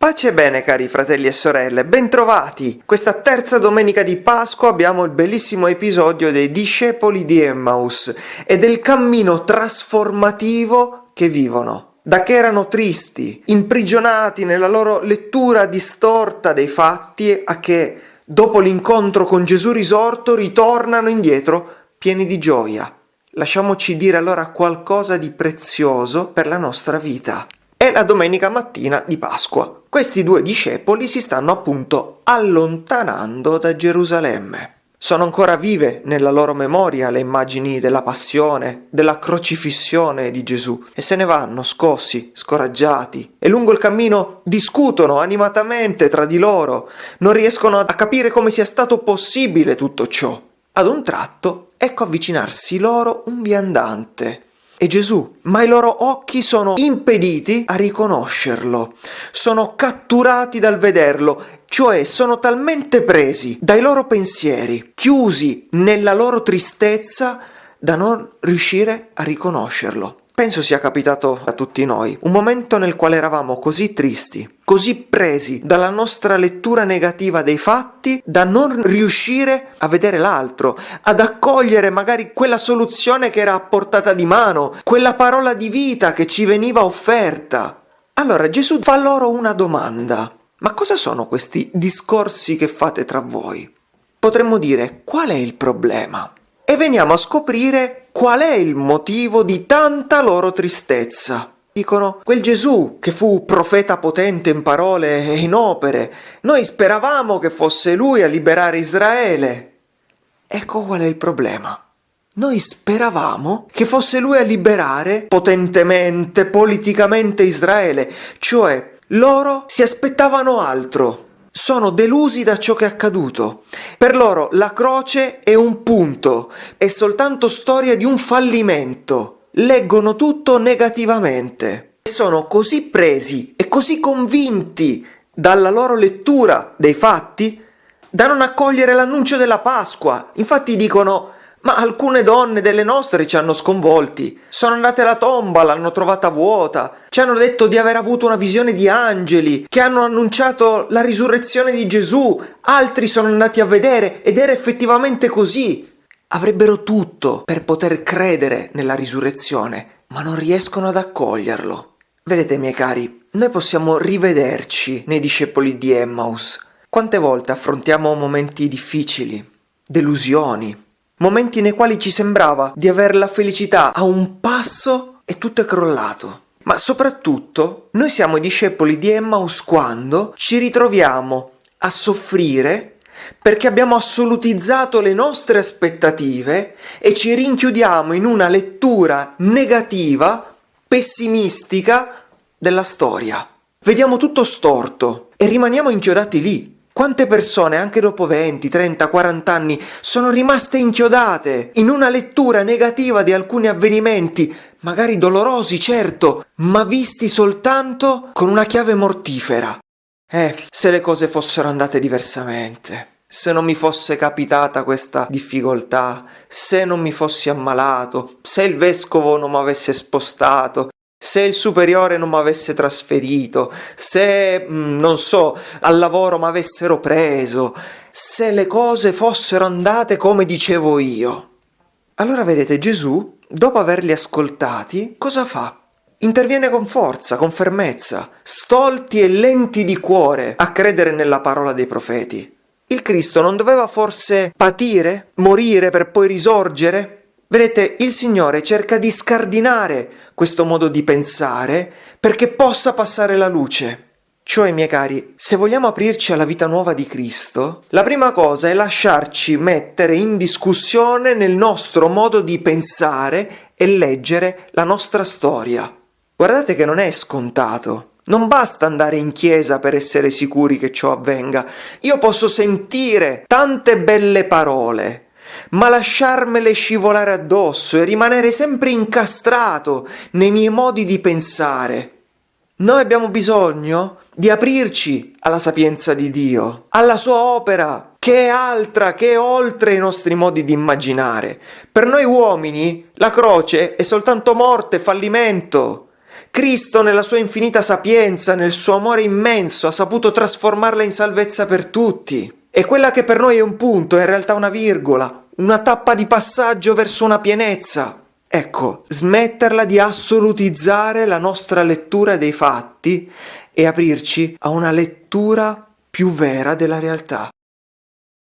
Pace e bene cari fratelli e sorelle, bentrovati! Questa terza domenica di Pasqua abbiamo il bellissimo episodio dei discepoli di Emmaus e del cammino trasformativo che vivono. Da che erano tristi, imprigionati nella loro lettura distorta dei fatti, a che dopo l'incontro con Gesù risorto ritornano indietro pieni di gioia. Lasciamoci dire allora qualcosa di prezioso per la nostra vita. È la domenica mattina di Pasqua questi due discepoli si stanno appunto allontanando da Gerusalemme. Sono ancora vive nella loro memoria le immagini della passione, della crocifissione di Gesù e se ne vanno scossi, scoraggiati e lungo il cammino discutono animatamente tra di loro, non riescono a capire come sia stato possibile tutto ciò. Ad un tratto ecco avvicinarsi loro un viandante è Gesù, ma i loro occhi sono impediti a riconoscerlo, sono catturati dal vederlo, cioè sono talmente presi dai loro pensieri, chiusi nella loro tristezza, da non riuscire a riconoscerlo. Penso sia capitato a tutti noi, un momento nel quale eravamo così tristi, così presi dalla nostra lettura negativa dei fatti, da non riuscire a vedere l'altro, ad accogliere magari quella soluzione che era a portata di mano, quella parola di vita che ci veniva offerta. Allora Gesù fa loro una domanda. Ma cosa sono questi discorsi che fate tra voi? Potremmo dire, qual è il problema? E veniamo a scoprire qual è il motivo di tanta loro tristezza. Dicono, quel Gesù che fu profeta potente in parole e in opere, noi speravamo che fosse lui a liberare Israele. Ecco qual è il problema. Noi speravamo che fosse lui a liberare potentemente, politicamente Israele, cioè loro si aspettavano altro sono delusi da ciò che è accaduto. Per loro la croce è un punto, è soltanto storia di un fallimento. Leggono tutto negativamente. Sono così presi e così convinti dalla loro lettura dei fatti da non accogliere l'annuncio della Pasqua. Infatti dicono ma alcune donne delle nostre ci hanno sconvolti. Sono andate alla tomba, l'hanno trovata vuota. Ci hanno detto di aver avuto una visione di angeli, che hanno annunciato la risurrezione di Gesù. Altri sono andati a vedere ed era effettivamente così. Avrebbero tutto per poter credere nella risurrezione, ma non riescono ad accoglierlo. Vedete, miei cari, noi possiamo rivederci nei discepoli di Emmaus. Quante volte affrontiamo momenti difficili, delusioni, momenti nei quali ci sembrava di avere la felicità a un passo e tutto è crollato. Ma soprattutto noi siamo i discepoli di Emmaus quando ci ritroviamo a soffrire perché abbiamo assolutizzato le nostre aspettative e ci rinchiudiamo in una lettura negativa, pessimistica della storia. Vediamo tutto storto e rimaniamo inchiodati lì. Quante persone, anche dopo 20, 30, 40 anni, sono rimaste inchiodate in una lettura negativa di alcuni avvenimenti, magari dolorosi, certo, ma visti soltanto con una chiave mortifera. Eh, se le cose fossero andate diversamente, se non mi fosse capitata questa difficoltà, se non mi fossi ammalato, se il vescovo non mi avesse spostato, se il superiore non mi avesse trasferito, se, mm, non so, al lavoro mi avessero preso, se le cose fossero andate come dicevo io. Allora vedete Gesù, dopo averli ascoltati, cosa fa? Interviene con forza, con fermezza, stolti e lenti di cuore a credere nella parola dei profeti. Il Cristo non doveva forse patire, morire per poi risorgere? Vedete, il Signore cerca di scardinare questo modo di pensare perché possa passare la luce. Cioè, miei cari, se vogliamo aprirci alla vita nuova di Cristo, la prima cosa è lasciarci mettere in discussione nel nostro modo di pensare e leggere la nostra storia. Guardate che non è scontato. Non basta andare in chiesa per essere sicuri che ciò avvenga. Io posso sentire tante belle parole, ma lasciarmele scivolare addosso e rimanere sempre incastrato nei miei modi di pensare. Noi abbiamo bisogno di aprirci alla sapienza di Dio, alla sua opera, che è altra, che è oltre i nostri modi di immaginare. Per noi uomini la croce è soltanto morte, fallimento. Cristo nella sua infinita sapienza, nel suo amore immenso, ha saputo trasformarla in salvezza per tutti. E quella che per noi è un punto è in realtà una virgola, una tappa di passaggio verso una pienezza. Ecco, smetterla di assolutizzare la nostra lettura dei fatti e aprirci a una lettura più vera della realtà.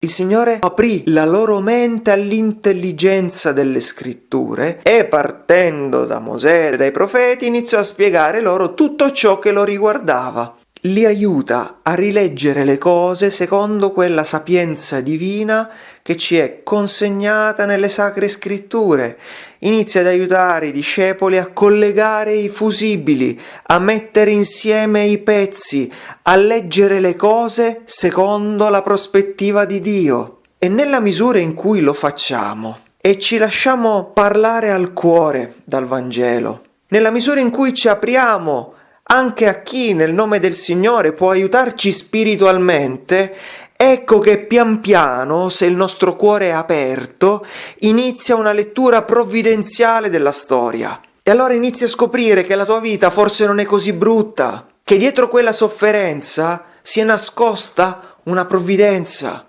Il Signore aprì la loro mente all'intelligenza delle scritture e partendo da Mosè e dai profeti iniziò a spiegare loro tutto ciò che lo riguardava li aiuta a rileggere le cose secondo quella sapienza divina che ci è consegnata nelle sacre scritture. Inizia ad aiutare i discepoli a collegare i fusibili, a mettere insieme i pezzi, a leggere le cose secondo la prospettiva di Dio. E nella misura in cui lo facciamo e ci lasciamo parlare al cuore dal Vangelo, nella misura in cui ci apriamo anche a chi nel nome del Signore può aiutarci spiritualmente, ecco che pian piano, se il nostro cuore è aperto, inizia una lettura provvidenziale della storia. E allora inizi a scoprire che la tua vita forse non è così brutta, che dietro quella sofferenza si è nascosta una provvidenza,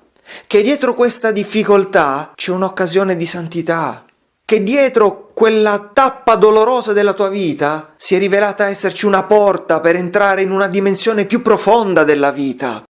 che dietro questa difficoltà c'è un'occasione di santità, che dietro quella tappa dolorosa della tua vita si è rivelata esserci una porta per entrare in una dimensione più profonda della vita.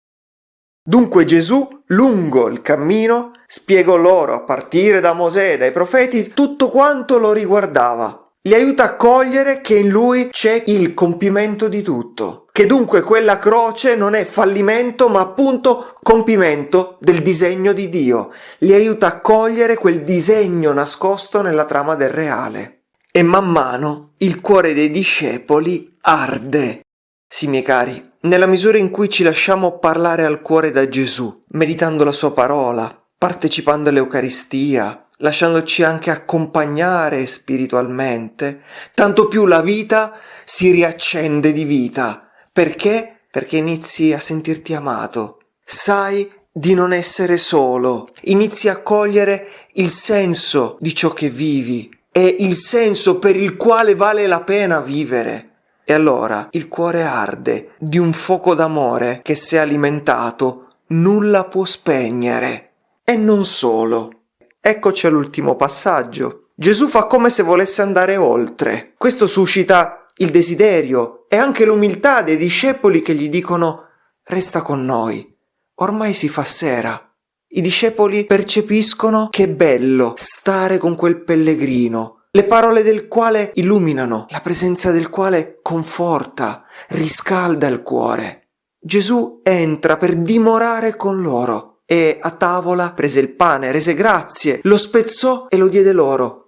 Dunque Gesù, lungo il cammino, spiegò loro, a partire da Mosè e dai profeti, tutto quanto lo riguardava li aiuta a cogliere che in lui c'è il compimento di tutto, che dunque quella croce non è fallimento ma appunto compimento del disegno di Dio, li aiuta a cogliere quel disegno nascosto nella trama del reale. E man mano il cuore dei discepoli arde. Sì, miei cari, nella misura in cui ci lasciamo parlare al cuore da Gesù, meditando la sua parola, partecipando all'Eucaristia, lasciandoci anche accompagnare spiritualmente, tanto più la vita si riaccende di vita. Perché? Perché inizi a sentirti amato. Sai di non essere solo, inizi a cogliere il senso di ciò che vivi e il senso per il quale vale la pena vivere. E allora il cuore arde di un fuoco d'amore che se alimentato nulla può spegnere. E non solo. Eccoci all'ultimo passaggio. Gesù fa come se volesse andare oltre. Questo suscita il desiderio e anche l'umiltà dei discepoli che gli dicono resta con noi. Ormai si fa sera. I discepoli percepiscono che è bello stare con quel pellegrino, le parole del quale illuminano, la presenza del quale conforta, riscalda il cuore. Gesù entra per dimorare con loro e a tavola prese il pane, rese grazie, lo spezzò e lo diede loro.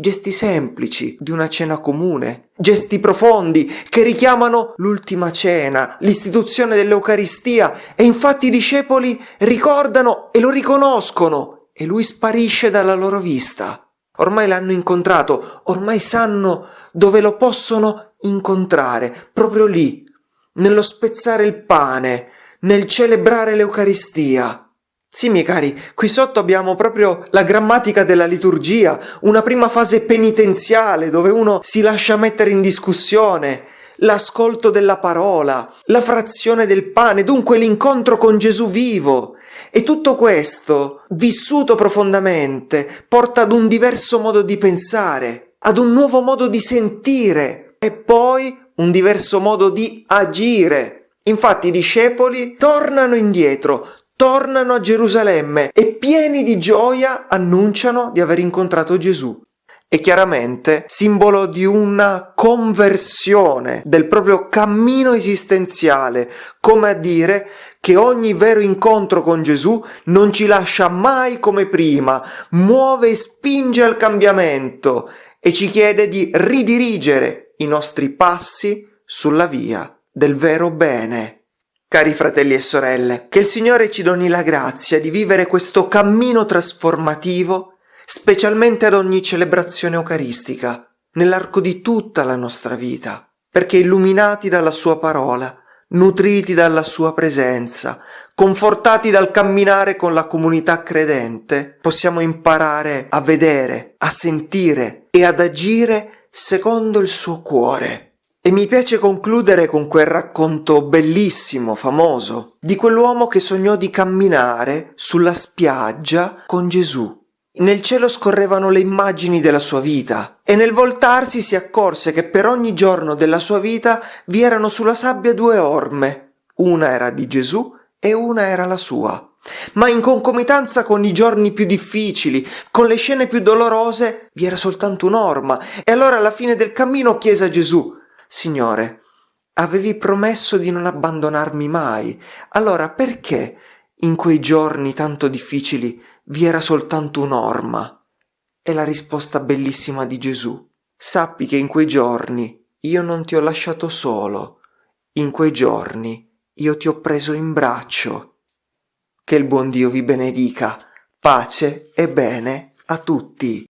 Gesti semplici di una cena comune, gesti profondi che richiamano l'ultima cena, l'istituzione dell'Eucaristia e infatti i discepoli ricordano e lo riconoscono e lui sparisce dalla loro vista. Ormai l'hanno incontrato, ormai sanno dove lo possono incontrare, proprio lì, nello spezzare il pane, nel celebrare l'Eucaristia. Sì, miei cari, qui sotto abbiamo proprio la grammatica della liturgia, una prima fase penitenziale dove uno si lascia mettere in discussione, l'ascolto della parola, la frazione del pane, dunque l'incontro con Gesù vivo. E tutto questo, vissuto profondamente, porta ad un diverso modo di pensare, ad un nuovo modo di sentire e poi un diverso modo di agire. Infatti i discepoli tornano indietro, tornano a Gerusalemme e pieni di gioia annunciano di aver incontrato Gesù. È chiaramente simbolo di una conversione del proprio cammino esistenziale, come a dire che ogni vero incontro con Gesù non ci lascia mai come prima, muove e spinge al cambiamento e ci chiede di ridirigere i nostri passi sulla via del vero bene. Cari fratelli e sorelle, che il Signore ci doni la grazia di vivere questo cammino trasformativo, specialmente ad ogni celebrazione eucaristica, nell'arco di tutta la nostra vita, perché illuminati dalla Sua parola, nutriti dalla sua presenza, confortati dal camminare con la comunità credente, possiamo imparare a vedere, a sentire e ad agire secondo il suo cuore. E mi piace concludere con quel racconto bellissimo, famoso, di quell'uomo che sognò di camminare sulla spiaggia con Gesù. Nel cielo scorrevano le immagini della sua vita e nel voltarsi si accorse che per ogni giorno della sua vita vi erano sulla sabbia due orme. Una era di Gesù e una era la sua. Ma in concomitanza con i giorni più difficili, con le scene più dolorose, vi era soltanto un'orma. E allora alla fine del cammino chiese a Gesù, Signore, avevi promesso di non abbandonarmi mai, allora perché in quei giorni tanto difficili vi era soltanto un'orma? E la risposta bellissima di Gesù, sappi che in quei giorni io non ti ho lasciato solo, in quei giorni io ti ho preso in braccio. Che il buon Dio vi benedica, pace e bene a tutti.